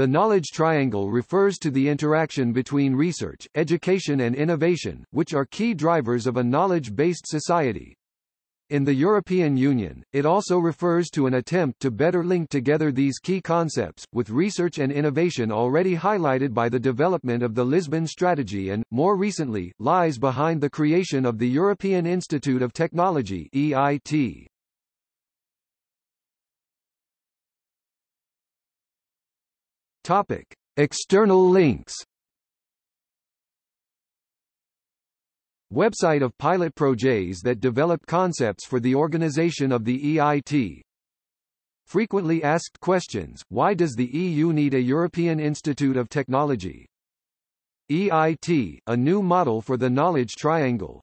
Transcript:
The knowledge triangle refers to the interaction between research, education and innovation, which are key drivers of a knowledge-based society. In the European Union, it also refers to an attempt to better link together these key concepts, with research and innovation already highlighted by the development of the Lisbon Strategy and, more recently, lies behind the creation of the European Institute of Technology EIT. Topic: External links. Website of pilot projects that develop concepts for the organization of the EIT. Frequently asked questions, why does the EU need a European Institute of Technology? EIT, a new model for the knowledge triangle.